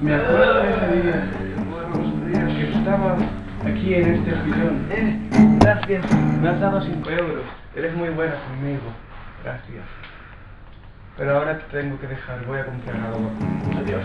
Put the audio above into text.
Me acuerdo de ese día, días que estaba aquí en este sillón. Eh, gracias, me has dado 5 euros. Eres muy buena conmigo. Gracias. Pero ahora te tengo que dejar, voy a comprar algo. Adiós.